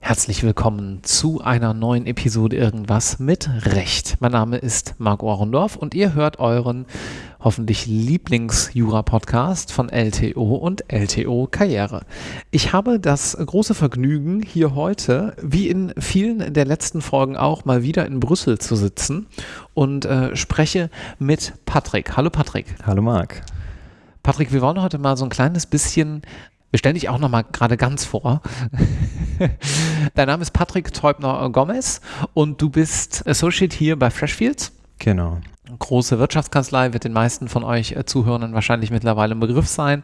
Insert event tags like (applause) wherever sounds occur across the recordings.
Herzlich willkommen zu einer neuen Episode Irgendwas mit Recht. Mein Name ist Marc Ohrendorf und ihr hört euren hoffentlich Lieblings-Jura-Podcast von LTO und LTO Karriere. Ich habe das große Vergnügen, hier heute, wie in vielen der letzten Folgen auch, mal wieder in Brüssel zu sitzen und äh, spreche mit Patrick. Hallo Patrick. Hallo Marc. Patrick, wir wollen heute mal so ein kleines bisschen wir stellen dich auch noch mal gerade ganz vor. (laughs) Dein Name ist Patrick Teubner-Gomez und du bist Associate hier bei Freshfields. Genau. Große Wirtschaftskanzlei wird den meisten von euch äh, Zuhörern wahrscheinlich mittlerweile ein Begriff sein.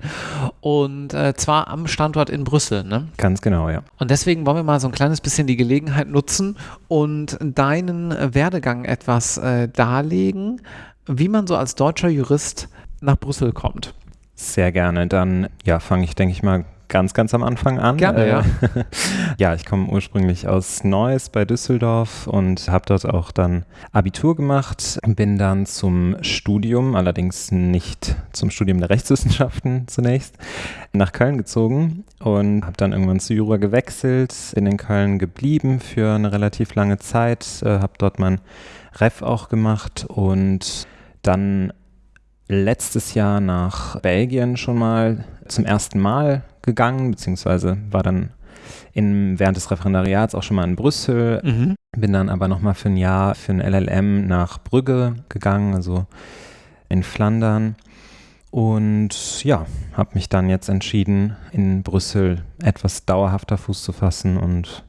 Und äh, zwar am Standort in Brüssel, ne? Ganz genau, ja. Und deswegen wollen wir mal so ein kleines bisschen die Gelegenheit nutzen und deinen Werdegang etwas äh, darlegen, wie man so als deutscher Jurist nach Brüssel kommt. Sehr gerne. Dann ja, fange ich, denke ich mal, ganz, ganz am Anfang an. Gerne, äh, ja. (laughs) ja, ich komme ursprünglich aus Neuss bei Düsseldorf und habe dort auch dann Abitur gemacht. Bin dann zum Studium, allerdings nicht zum Studium der Rechtswissenschaften (laughs) zunächst, nach Köln gezogen und habe dann irgendwann zu Jura gewechselt, bin in Köln geblieben für eine relativ lange Zeit, äh, habe dort mein Ref auch gemacht und dann letztes Jahr nach Belgien schon mal zum ersten Mal gegangen, beziehungsweise war dann in, während des Referendariats auch schon mal in Brüssel, mhm. bin dann aber nochmal für ein Jahr für ein LLM nach Brügge gegangen, also in Flandern. Und ja, habe mich dann jetzt entschieden, in Brüssel etwas dauerhafter Fuß zu fassen und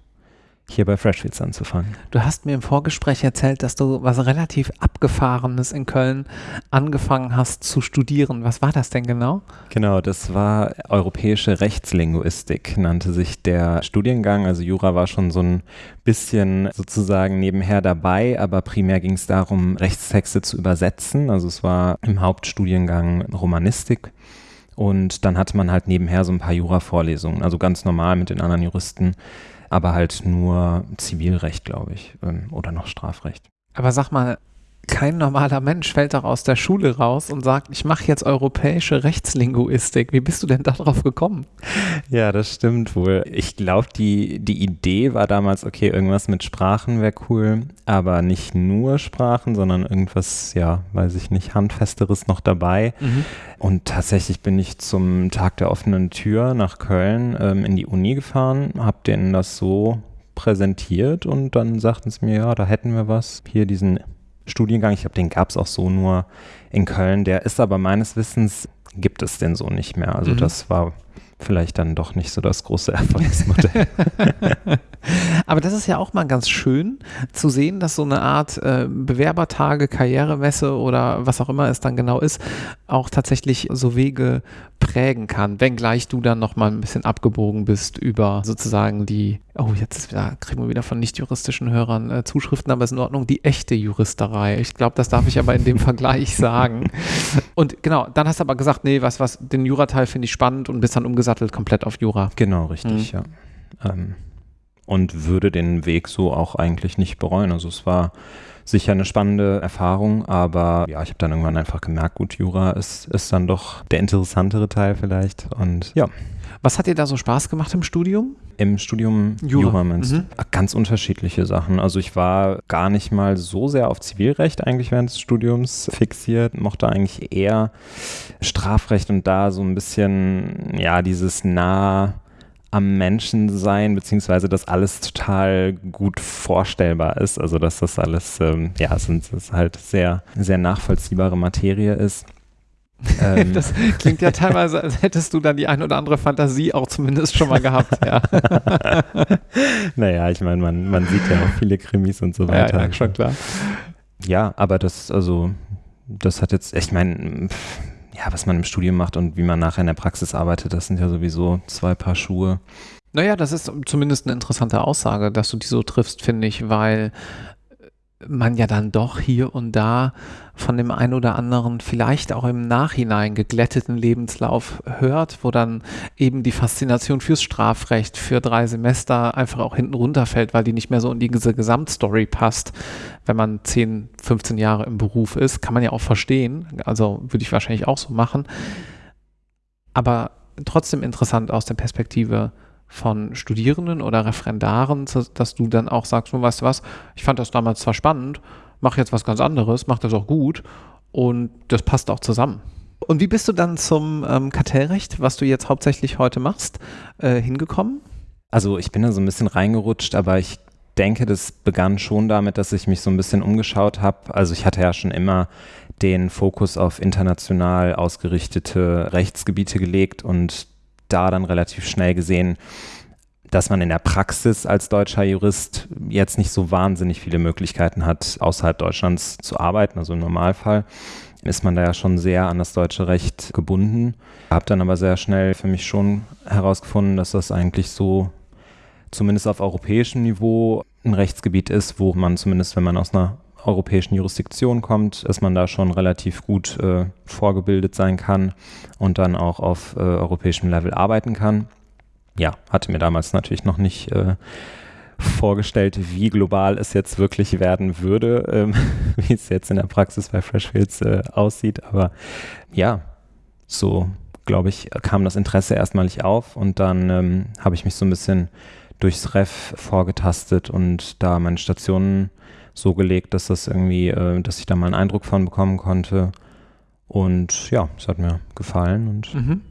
hier bei Freshfields anzufangen. Du hast mir im Vorgespräch erzählt, dass du was relativ Abgefahrenes in Köln angefangen hast zu studieren. Was war das denn genau? Genau, das war europäische Rechtslinguistik, nannte sich der Studiengang. Also Jura war schon so ein bisschen sozusagen nebenher dabei, aber primär ging es darum, Rechtstexte zu übersetzen. Also es war im Hauptstudiengang Romanistik. Und dann hatte man halt nebenher so ein paar Jura-Vorlesungen, also ganz normal mit den anderen Juristen aber halt nur Zivilrecht, glaube ich, ähm, oder noch Strafrecht. Aber sag mal, kein normaler Mensch fällt doch aus der Schule raus und sagt, ich mache jetzt europäische Rechtslinguistik. Wie bist du denn darauf gekommen? Ja, das stimmt wohl. Ich glaube, die, die Idee war damals, okay, irgendwas mit Sprachen wäre cool, aber nicht nur Sprachen, sondern irgendwas, ja, weiß ich nicht, handfesteres noch dabei. Mhm. Und tatsächlich bin ich zum Tag der offenen Tür nach Köln ähm, in die Uni gefahren, habe denen das so präsentiert und dann sagten sie mir, ja, da hätten wir was. Hier diesen Studiengang. Ich glaube, den gab es auch so nur in Köln. Der ist aber meines Wissens, gibt es den so nicht mehr. Also mhm. das war vielleicht dann doch nicht so das große (laughs) Erfolgsmodell. (laughs) Aber das ist ja auch mal ganz schön zu sehen, dass so eine Art äh, Bewerbertage, Karrieremesse oder was auch immer es dann genau ist, auch tatsächlich so Wege prägen kann, wenngleich du dann nochmal ein bisschen abgebogen bist über sozusagen die, oh, jetzt wieder, kriegen wir wieder von nicht-juristischen Hörern äh, Zuschriften, aber ist in Ordnung, die echte Juristerei. Ich glaube, das darf ich aber in dem (laughs) Vergleich sagen. Und genau, dann hast du aber gesagt, nee, was, was, den Jurateil finde ich spannend und bist dann umgesattelt komplett auf Jura. Genau, richtig, mhm. ja. Ähm, und würde den Weg so auch eigentlich nicht bereuen. Also es war sicher eine spannende Erfahrung, aber ja, ich habe dann irgendwann einfach gemerkt, gut, Jura ist, ist dann doch der interessantere Teil vielleicht und ja. Was hat dir da so Spaß gemacht im Studium? Im Studium Jura, Jura mhm. Ganz unterschiedliche Sachen. Also ich war gar nicht mal so sehr auf Zivilrecht eigentlich während des Studiums fixiert, mochte eigentlich eher Strafrecht und da so ein bisschen, ja, dieses nah am Menschen sein, beziehungsweise dass alles total gut vorstellbar ist. Also dass das alles, ähm, ja, es ist halt sehr, sehr nachvollziehbare Materie ist. (laughs) Ähm. Das klingt ja teilweise, als hättest du dann die ein oder andere Fantasie auch zumindest schon mal gehabt. Ja. (laughs) naja, ich meine, man, man sieht ja auch viele Krimis und so weiter. Ja, ja schon klar. Ja, aber das, also, das hat jetzt, ich meine, ja, was man im Studium macht und wie man nachher in der Praxis arbeitet, das sind ja sowieso zwei Paar Schuhe. Naja, das ist zumindest eine interessante Aussage, dass du die so triffst, finde ich, weil man ja dann doch hier und da von dem einen oder anderen vielleicht auch im Nachhinein geglätteten Lebenslauf hört, wo dann eben die Faszination fürs Strafrecht für drei Semester einfach auch hinten runterfällt, weil die nicht mehr so in diese Gesamtstory passt. Wenn man 10, 15 Jahre im Beruf ist, kann man ja auch verstehen. Also würde ich wahrscheinlich auch so machen. Aber trotzdem interessant aus der Perspektive von Studierenden oder Referendaren, dass du dann auch sagst, weißt du was, ich fand das damals zwar spannend, mache jetzt was ganz anderes, mache das auch gut und das passt auch zusammen. Und wie bist du dann zum ähm, Kartellrecht, was du jetzt hauptsächlich heute machst, äh, hingekommen? Also ich bin da so ein bisschen reingerutscht, aber ich denke, das begann schon damit, dass ich mich so ein bisschen umgeschaut habe. Also ich hatte ja schon immer den Fokus auf international ausgerichtete Rechtsgebiete gelegt und da dann relativ schnell gesehen, dass man in der Praxis als deutscher Jurist jetzt nicht so wahnsinnig viele Möglichkeiten hat, außerhalb Deutschlands zu arbeiten. Also im Normalfall ist man da ja schon sehr an das deutsche Recht gebunden. Habe dann aber sehr schnell für mich schon herausgefunden, dass das eigentlich so zumindest auf europäischem Niveau ein Rechtsgebiet ist, wo man zumindest, wenn man aus einer europäischen Jurisdiktion kommt, dass man da schon relativ gut äh, vorgebildet sein kann und dann auch auf äh, europäischem Level arbeiten kann. Ja, hatte mir damals natürlich noch nicht äh, vorgestellt, wie global es jetzt wirklich werden würde, ähm, (laughs) wie es jetzt in der Praxis bei Freshfields äh, aussieht. Aber ja, so glaube ich, kam das Interesse erstmalig auf und dann ähm, habe ich mich so ein bisschen durchs Ref vorgetastet und da meine Stationen so gelegt, dass das irgendwie, äh, dass ich da mal einen Eindruck von bekommen konnte. Und ja, es hat mir gefallen und mhm.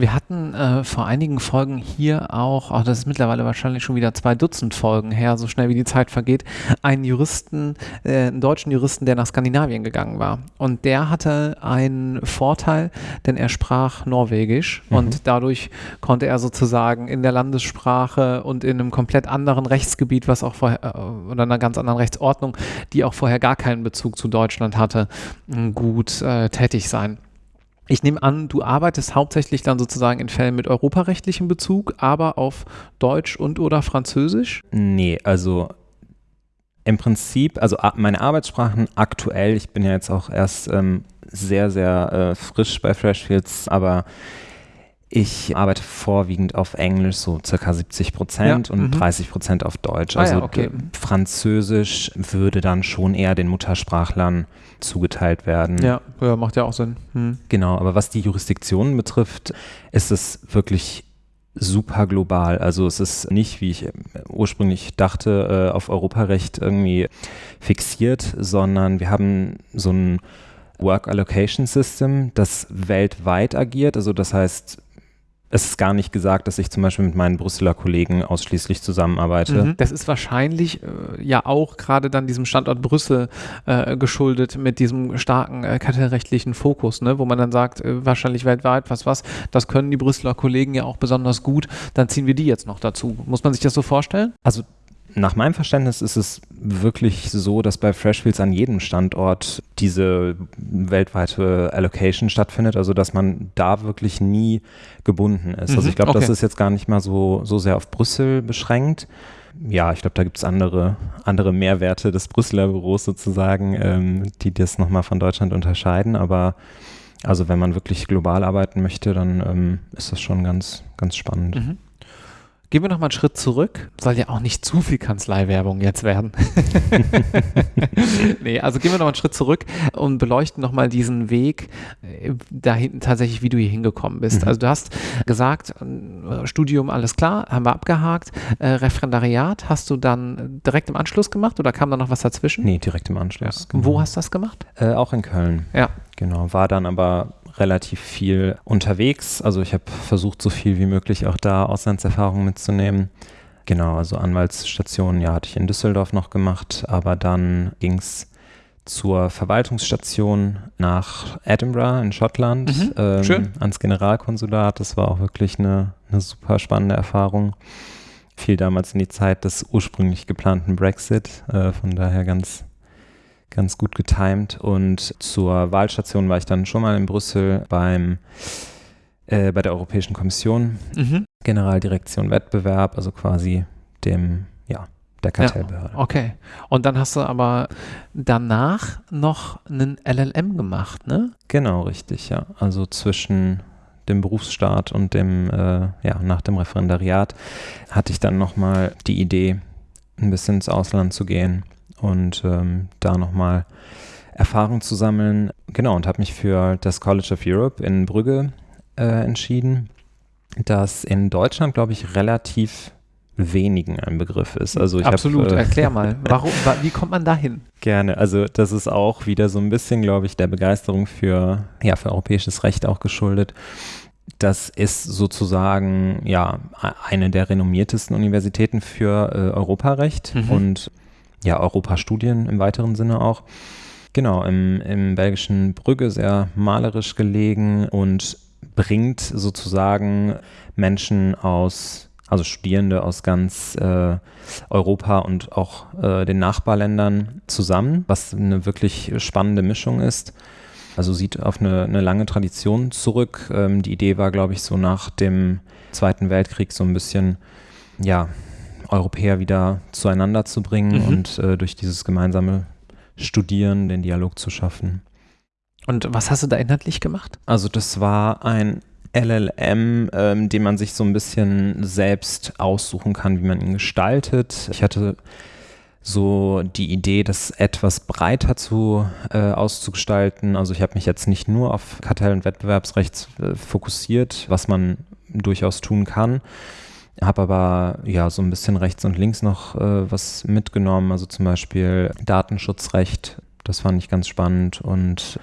Wir hatten äh, vor einigen Folgen hier auch, oh, das ist mittlerweile wahrscheinlich schon wieder zwei Dutzend Folgen her, so schnell wie die Zeit vergeht, einen Juristen, äh, einen deutschen Juristen, der nach Skandinavien gegangen war. Und der hatte einen Vorteil, denn er sprach Norwegisch mhm. und dadurch konnte er sozusagen in der Landessprache und in einem komplett anderen Rechtsgebiet, was auch vorher, äh, oder einer ganz anderen Rechtsordnung, die auch vorher gar keinen Bezug zu Deutschland hatte, gut äh, tätig sein. Ich nehme an, du arbeitest hauptsächlich dann sozusagen in Fällen mit europarechtlichem Bezug, aber auf Deutsch und oder Französisch? Nee, also im Prinzip, also meine Arbeitssprachen aktuell, ich bin ja jetzt auch erst ähm, sehr, sehr äh, frisch bei Freshfields, aber ich arbeite vorwiegend auf Englisch, so circa 70 Prozent ja, und mhm. 30 Prozent auf Deutsch. Also ah, ja, okay. Französisch würde dann schon eher den Muttersprachlern zugeteilt werden. Ja, ja macht ja auch Sinn. Hm. Genau, aber was die Jurisdiktionen betrifft, ist es wirklich super global. Also es ist nicht, wie ich ursprünglich dachte, äh, auf Europarecht irgendwie fixiert, sondern wir haben so ein Work Allocation System, das weltweit agiert. Also das heißt, es ist gar nicht gesagt, dass ich zum Beispiel mit meinen Brüsseler Kollegen ausschließlich zusammenarbeite. Mhm. Das ist wahrscheinlich äh, ja auch gerade dann diesem Standort Brüssel äh, geschuldet mit diesem starken äh, kartellrechtlichen Fokus, ne? wo man dann sagt, äh, wahrscheinlich weltweit, was was, das können die Brüsseler Kollegen ja auch besonders gut, dann ziehen wir die jetzt noch dazu. Muss man sich das so vorstellen? Also nach meinem Verständnis ist es wirklich so, dass bei Freshfields an jedem Standort diese weltweite Allocation stattfindet, also dass man da wirklich nie gebunden ist. Also mhm, also ich glaube, okay. das ist jetzt gar nicht mal so, so sehr auf Brüssel beschränkt. Ja, ich glaube, da gibt es andere, andere Mehrwerte des Brüsseler Büros sozusagen, ähm, die das nochmal von Deutschland unterscheiden. Aber also wenn man wirklich global arbeiten möchte, dann ähm, ist das schon ganz, ganz spannend. Mhm. Gehen wir noch mal einen Schritt zurück. Soll ja auch nicht zu viel Kanzleiwerbung jetzt werden. (laughs) nee, also gehen wir noch mal einen Schritt zurück und beleuchten noch mal diesen Weg äh, dahin tatsächlich, wie du hier hingekommen bist. Mhm. Also du hast gesagt, äh, Studium, alles klar, haben wir abgehakt. Äh, Referendariat hast du dann direkt im Anschluss gemacht oder kam da noch was dazwischen? Nee, direkt im Anschluss. Ja. Genau. Wo hast du das gemacht? Äh, auch in Köln. Ja. Genau, war dann aber relativ viel unterwegs. Also ich habe versucht, so viel wie möglich auch da Auslandserfahrungen mitzunehmen. Genau, also Anwaltsstation, ja, hatte ich in Düsseldorf noch gemacht, aber dann ging es zur Verwaltungsstation nach Edinburgh in Schottland, mhm, ähm, ans Generalkonsulat. Das war auch wirklich eine, eine super spannende Erfahrung. Fiel damals in die Zeit des ursprünglich geplanten Brexit, äh, von daher ganz ganz gut getimt. Und zur Wahlstation war ich dann schon mal in Brüssel beim äh, bei der Europäischen Kommission, mhm. Generaldirektion Wettbewerb, also quasi dem, ja, der Kartellbehörde. Ja, okay. Und dann hast du aber danach noch einen LLM gemacht, ne? Genau, richtig, ja. Also zwischen dem Berufsstaat und dem, äh, ja, nach dem Referendariat hatte ich dann nochmal die Idee, ein bisschen ins Ausland zu gehen und ähm, da nochmal Erfahrung zu sammeln. Genau, und habe mich für das College of Europe in Brügge äh, entschieden, das in Deutschland, glaube ich, relativ wenigen ein Begriff ist. Also ich Absolut, hab, äh, erklär mal. (laughs) Warum, wie kommt man dahin? Gerne. Also das ist auch wieder so ein bisschen, glaube ich, der Begeisterung für, ja, für europäisches Recht auch geschuldet. Das ist sozusagen ja eine der renommiertesten Universitäten für äh, Europarecht mhm. und ja, Europastudien im weiteren Sinne auch. Genau, im, im belgischen Brügge sehr malerisch gelegen und bringt sozusagen Menschen aus also Studierende aus ganz äh, Europa und auch äh, den Nachbarländern zusammen, was eine wirklich spannende Mischung ist. Also sieht auf eine, eine lange Tradition zurück. Ähm, die Idee war, glaube ich, so nach dem Zweiten Weltkrieg so ein bisschen, ja, Europäer wieder zueinander zu bringen mhm. und äh, durch dieses gemeinsame Studieren den Dialog zu schaffen. Und was hast du da inhaltlich gemacht? Also das war ein LLM, ähm, den man sich so ein bisschen selbst aussuchen kann, wie man ihn gestaltet. Ich hatte so die Idee, das etwas breiter zu äh, auszugestalten. Also ich habe mich jetzt nicht nur auf Kartell- und Wettbewerbsrecht äh, fokussiert, was man durchaus tun kann. Habe aber ja so ein bisschen rechts und links noch äh, was mitgenommen, also zum Beispiel Datenschutzrecht, das fand ich ganz spannend und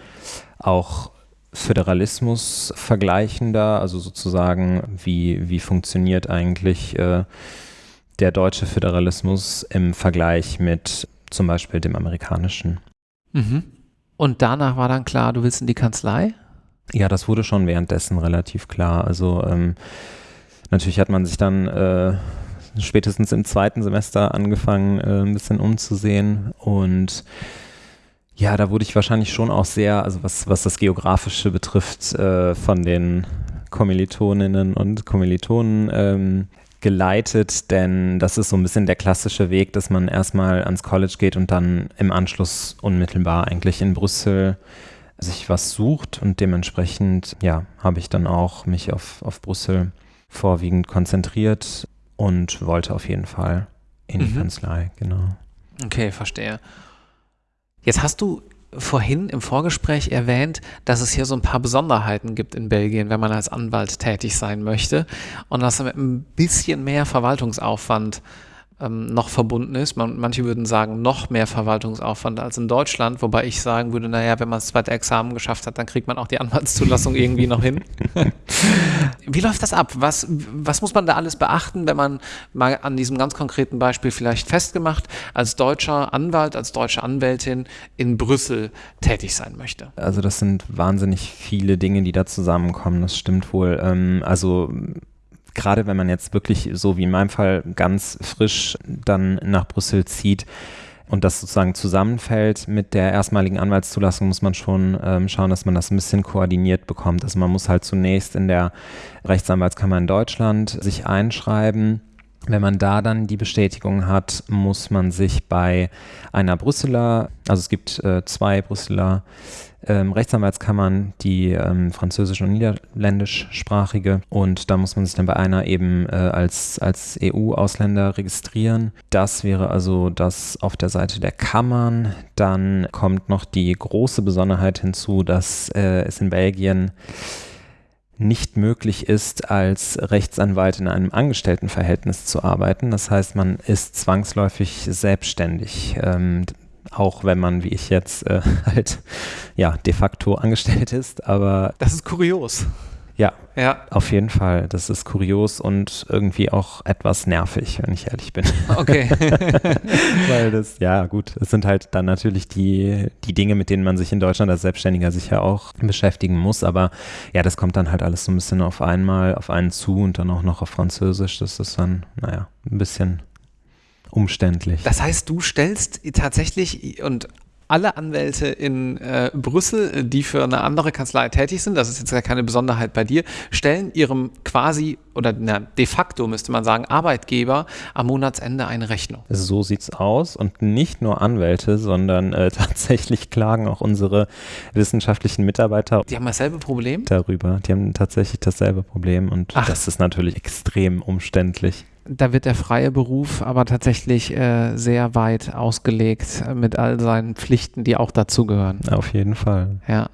auch Föderalismus vergleichender, also sozusagen, wie, wie funktioniert eigentlich äh, der deutsche Föderalismus im Vergleich mit zum Beispiel dem amerikanischen. Mhm. Und danach war dann klar, du willst in die Kanzlei? Ja, das wurde schon währenddessen relativ klar. Also ähm, natürlich hat man sich dann äh, spätestens im zweiten Semester angefangen, äh, ein bisschen umzusehen. Und ja, da wurde ich wahrscheinlich schon auch sehr, also was, was das Geografische betrifft, äh, von den Kommilitoninnen und Kommilitonen ähm, geleitet, denn das ist so ein bisschen der klassische Weg, dass man erstmal ans College geht und dann im Anschluss unmittelbar eigentlich in Brüssel sich was sucht. Und dementsprechend, ja, habe ich dann auch mich auf, auf Brüssel vorwiegend konzentriert und wollte auf jeden Fall in die mhm. Kanzlei, genau. Okay, verstehe. Jetzt hast du vorhin im Vorgespräch erwähnt, dass es hier so ein paar Besonderheiten gibt in Belgien, wenn man als Anwalt tätig sein möchte und dass mit ein bisschen mehr Verwaltungsaufwand ähm, noch verbunden ist. Man, manche würden sagen, noch mehr Verwaltungsaufwand als in Deutschland, wobei ich sagen würde, naja, wenn man das zweite Examen geschafft hat, dann kriegt man auch die Anwaltszulassung irgendwie noch hin. (laughs) Wie läuft das ab? Was, was muss man da alles beachten, wenn man mal an diesem ganz konkreten Beispiel vielleicht festgemacht, als deutscher Anwalt, als deutsche Anwältin in Brüssel tätig sein möchte? Also das sind wahnsinnig viele Dinge, die da zusammenkommen, das stimmt wohl. Ähm, also gerade wenn man jetzt wirklich so wie in meinem Fall ganz frisch dann nach Brüssel zieht, und das sozusagen zusammenfällt mit der erstmaligen Anwaltszulassung, muss man schon ähm, schauen, dass man das ein bisschen koordiniert bekommt. Also man muss halt zunächst in der Rechtsanwaltskammer in Deutschland sich einschreiben. Wenn man da dann die Bestätigung hat, muss man sich bei einer Brüsseler, also es gibt äh, zwei Brüsseler ähm, Rechtsanwaltskammern, die ähm, französisch- und niederländischsprachige. Und da muss man sich dann bei einer eben äh, als, als EU-Ausländer registrieren. Das wäre also das auf der Seite der Kammern. Dann kommt noch die große Besonderheit hinzu, dass äh, es in Belgien nicht möglich ist, als Rechtsanwalt in einem Angestelltenverhältnis zu arbeiten. Das heißt, man ist zwangsläufig selbstständig. Ähm, auch wenn man, wie ich jetzt, äh, (laughs) halt ja de facto angestellt ist. Aber das ist kurios. Ja, ja, auf jeden Fall. Das ist kurios und irgendwie auch etwas nervig, wenn ich ehrlich bin. Okay. (laughs) Weil das, ja gut, es sind halt dann natürlich die, die Dinge, mit denen man sich in Deutschland als Selbstständiger sicher auch beschäftigen muss. Aber ja, das kommt dann halt alles so ein bisschen auf einmal, auf einen zu und dann auch noch auf Französisch. Das ist dann, naja, ein bisschen umständlich. Das heißt, du stellst tatsächlich und alle Anwälte in äh, Brüssel, die für eine andere Kanzlei tätig sind, das ist jetzt ja keine Besonderheit bei dir, stellen ihrem quasi oder na, de facto müsste man sagen, Arbeitgeber am Monatsende eine Rechnung. So sieht's aus und nicht nur Anwälte, sondern äh, (laughs) tatsächlich klagen auch unsere wissenschaftlichen Mitarbeiter. Die haben dasselbe Problem? Darüber. Die haben tatsächlich dasselbe Problem und Ach. das ist natürlich extrem umständlich da wird der freie Beruf aber tatsächlich äh, sehr weit ausgelegt mit all seinen Pflichten, die auch dazugehören. Auf jeden Fall. Ja.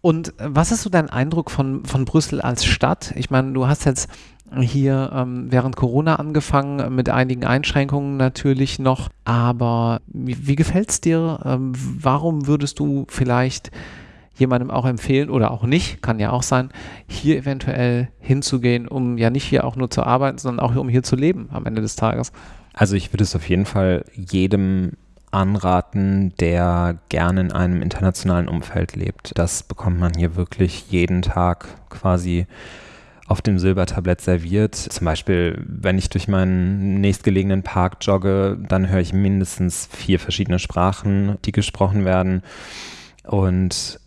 Und was ist so dein Eindruck von, von Brüssel als Stadt? Ich meine, du hast jetzt hier ähm, während Corona angefangen, mit einigen Einschränkungen natürlich noch, aber wie, wie gefällt es dir? Ähm, warum würdest du vielleicht jemandem auch empfehlen oder auch nicht, kann ja auch sein, hier eventuell hinzugehen, um ja nicht hier auch nur zu arbeiten, sondern auch um hier zu leben am Ende des Tages? Also ich würde es auf jeden Fall jedem anraten, der gerne in einem internationalen Umfeld lebt. Das bekommt man hier wirklich jeden Tag quasi auf dem Silbertablett serviert. Zum Beispiel, wenn ich durch meinen nächstgelegenen Park jogge, dann höre ich mindestens vier verschiedene Sprachen, die gesprochen werden. Und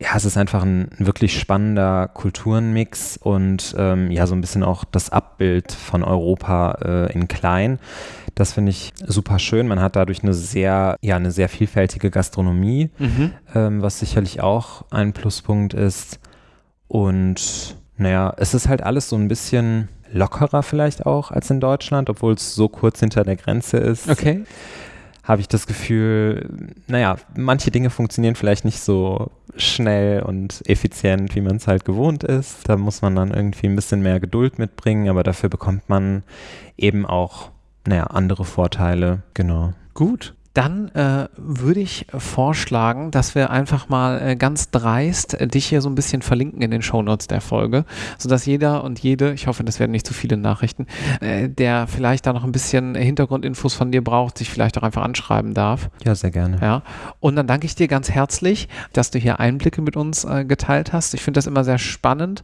ja, es ist einfach ein, wirklich spannender Kulturenmix und ähm, ja, so ein bisschen auch das Abbild von Europa äh, in klein. Das finde ich super schön. Man hat dadurch eine sehr, ja, eine sehr vielfältige Gastronomie, mhm. ähm, was sicherlich auch ein Pluspunkt ist. Und naja, es ist halt alles so ein bisschen lockerer vielleicht auch als in Deutschland, obwohl es so kurz hinter der Grenze ist. Okay habe ich das Gefühl, naja, manche Dinge funktionieren vielleicht nicht so schnell und effizient, wie man es halt gewohnt ist. Da muss man dann irgendwie ein bisschen mehr Geduld mitbringen, aber dafür bekommt man eben auch, naja, andere Vorteile. Genau. Gut. Dann äh, würde ich vorschlagen, dass wir einfach mal äh, ganz dreist äh, dich hier so ein bisschen verlinken in den Shownotes der Folge, sodass jeder und jede, ich hoffe, das werden nicht zu viele Nachrichten, äh, der vielleicht da noch ein bisschen Hintergrundinfos von dir braucht, sich vielleicht auch einfach anschreiben darf. Ja, sehr gerne. Ja. Und dann danke ich dir ganz herzlich, dass du hier Einblicke mit uns äh, geteilt hast. Ich finde das immer sehr spannend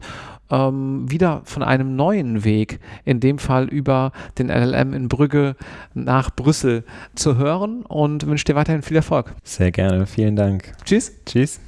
ähm, wieder von einem neuen Weg, in dem Fall über den LLM in Brügge nach Brüssel zu hören und wünsche dir weiterhin viel Erfolg. Sehr gerne, vielen Dank. Tschüss. Tschüss.